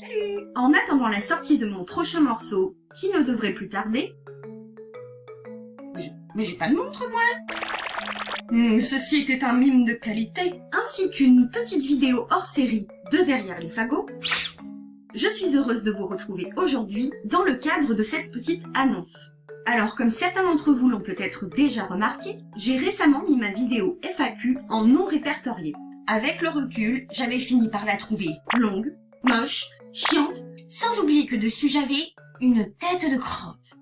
Salut. En attendant la sortie de mon prochain morceau, qui ne devrait plus tarder... Mais j'ai pas de montre, moi Hmm, Ceci était un mime de qualité, ainsi qu'une petite vidéo hors série de Derrière les fagots. Je suis heureuse de vous retrouver aujourd'hui dans le cadre de cette petite annonce. Alors comme certains d'entre vous l'ont peut-être déjà remarqué, j'ai récemment mis ma vidéo FAQ en non répertorié. Avec le recul, j'avais fini par la trouver longue, moche, chiante, sans oublier que dessus j'avais une tête de crotte.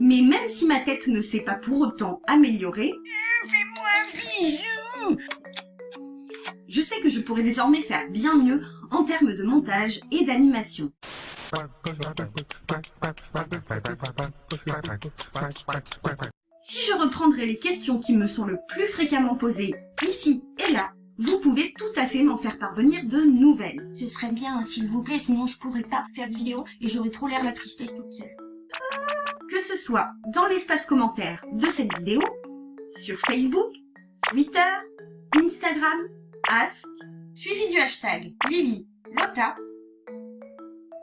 Mais même si ma tête ne s'est pas pour autant améliorée, Fais-moi un bisou je sais que je pourrais désormais faire bien mieux en termes de montage et d'animation. Si je reprendrai les questions qui me sont le plus fréquemment posées ici et là, vous pouvez tout à fait m'en faire parvenir de nouvelles. Ce serait bien, s'il vous plaît, sinon je pourrais pas faire de vidéo et j'aurais trop l'air la tristesse toute seule. Que ce soit dans l'espace commentaire de cette vidéo, sur Facebook, Twitter, Instagram, Ask, suivi du hashtag Lily Lota,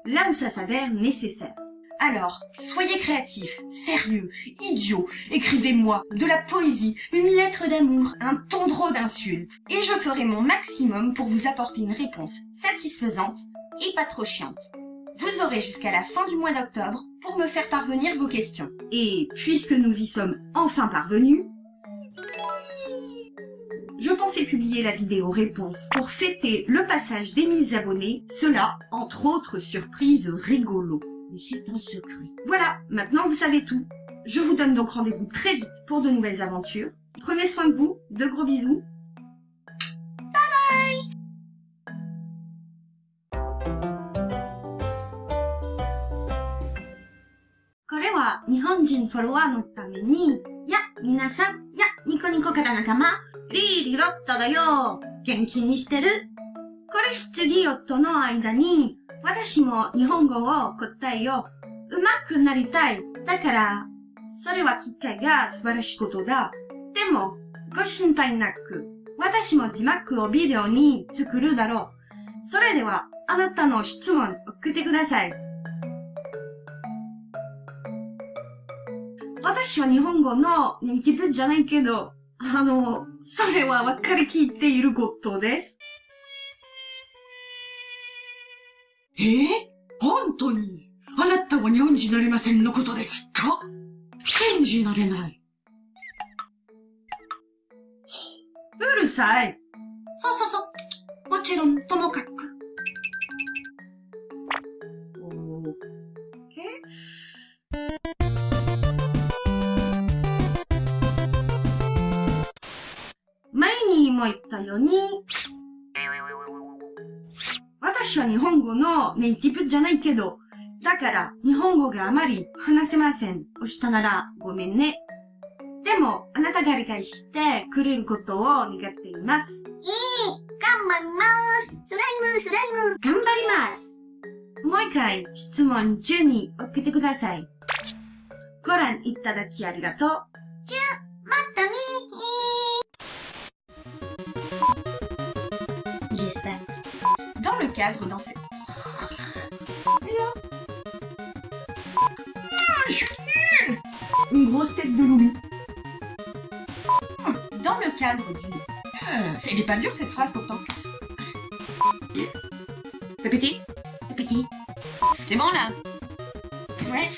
là où ça s'avère nécessaire. Alors, soyez créatifs, sérieux, idiots, écrivez-moi de la poésie, une lettre d'amour, un tombereau d'insultes, et je ferai mon maximum pour vous apporter une réponse satisfaisante et pas trop chiante. Vous aurez jusqu'à la fin du mois d'octobre pour me faire parvenir vos questions. Et puisque nous y sommes enfin parvenus, je pensais publier la vidéo réponse pour fêter le passage des 1000 abonnés, cela entre autres surprises rigolo. Mais c'est un secret. Voilà, maintenant vous savez tout. Je vous donne donc rendez-vous très vite pour de nouvelles aventures. Prenez soin de vous, de gros bisous. これは日本人フォロワーのために、や、皆さん、や、 ニコニコから仲間、リーリロッタだよ。元気にしてるこれ質疑夫の間に、私も日本語を答えよう。うまくなりたい。だから、それは機会が素晴らしいことだ。でも、ご心配なく、私も字幕をビデオに作るだろう。それでは、あなたの質問送ってください。私は日本語のネイティブじゃないけど、あの、それは分かりきっていることです。え？ー、本当にあなたは日本人なれませんのことですか？信じられない。うるさい。そうそうそう。もちろん、ともかく。前にも言ったように、私は日本語のネイティブじゃないけど、だから日本語があまり話せません。押したならごめんね。でも、あなたが理解してくれることを願っています。頑張りますスライム、スライム頑張りますもう一回質問12送ってください。ご覧いただきありがとう。Dans cette... Ah, je suis nul Une grosse tête de loulou. Dans le cadre du... C'est- Elle est pas dure cette phrase pourtant. Répétez. Répétez. C'est bon là? Ouais.